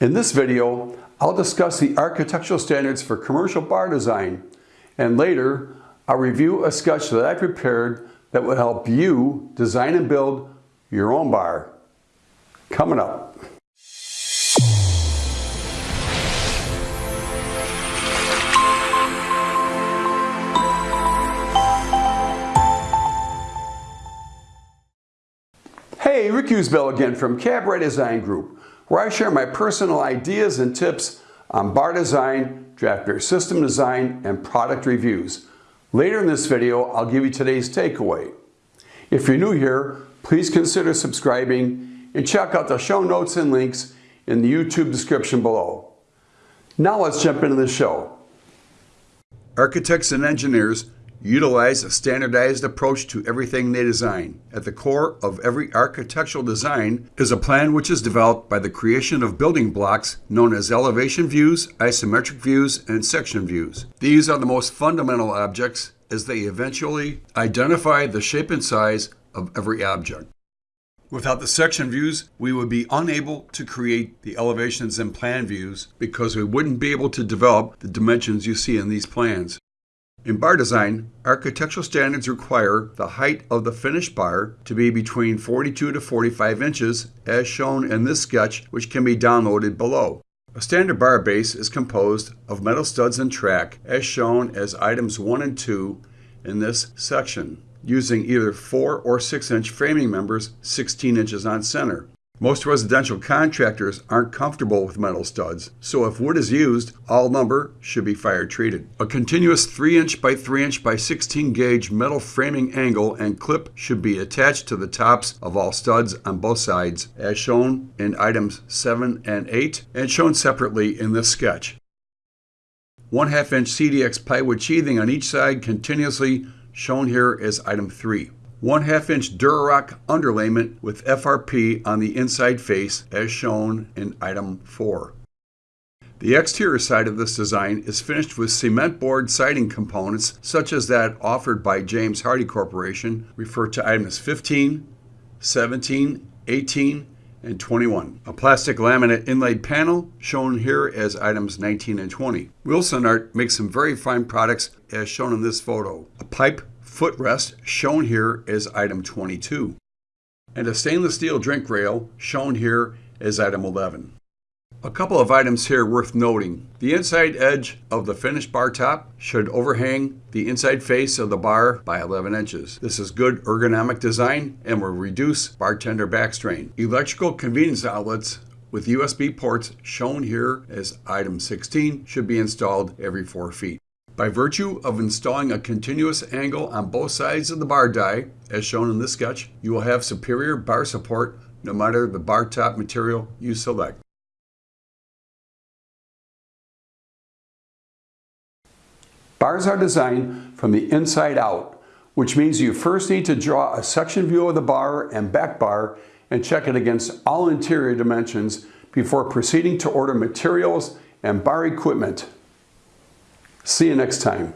In this video, I'll discuss the architectural standards for commercial bar design, and later I'll review a sketch that I prepared that will help you design and build your own bar. Coming up. Hey, Rick Usbell again from Cabaret Design Group, where I share my personal ideas and tips on bar design, draft beer system design, and product reviews. Later in this video, I'll give you today's takeaway. If you're new here, please consider subscribing and check out the show notes and links in the YouTube description below. Now let's jump into the show. Architects and engineers Utilize a standardized approach to everything they design. At the core of every architectural design is a plan which is developed by the creation of building blocks known as elevation views, isometric views, and section views. These are the most fundamental objects as they eventually identify the shape and size of every object. Without the section views, we would be unable to create the elevations and plan views because we wouldn't be able to develop the dimensions you see in these plans. In bar design, architectural standards require the height of the finished bar to be between 42 to 45 inches, as shown in this sketch, which can be downloaded below. A standard bar base is composed of metal studs and track, as shown as items 1 and 2 in this section, using either 4 or 6 inch framing members 16 inches on center. Most residential contractors aren't comfortable with metal studs, so if wood is used, all lumber should be fire treated. A continuous 3 inch by 3 inch by 16 gauge metal framing angle and clip should be attached to the tops of all studs on both sides, as shown in items 7 and 8, and shown separately in this sketch. 1 half inch CDX plywood sheathing on each side continuously shown here as item 3. 1 half inch Durock underlayment with FRP on the inside face as shown in item 4. The exterior side of this design is finished with cement board siding components such as that offered by James Hardie Corporation, referred to items 15, 17, 18, and 21. A plastic laminate inlaid panel shown here as items 19 and 20. Wilsonart makes some very fine products as shown in this photo. A pipe footrest shown here as item 22, and a stainless steel drink rail shown here as item 11. A couple of items here worth noting. The inside edge of the finished bar top should overhang the inside face of the bar by 11 inches. This is good ergonomic design and will reduce bartender back strain. Electrical convenience outlets with USB ports shown here as item 16 should be installed every 4 feet. By virtue of installing a continuous angle on both sides of the bar die, as shown in this sketch, you will have superior bar support no matter the bar top material you select. Bars are designed from the inside out, which means you first need to draw a section view of the bar and back bar and check it against all interior dimensions before proceeding to order materials and bar equipment. See you next time.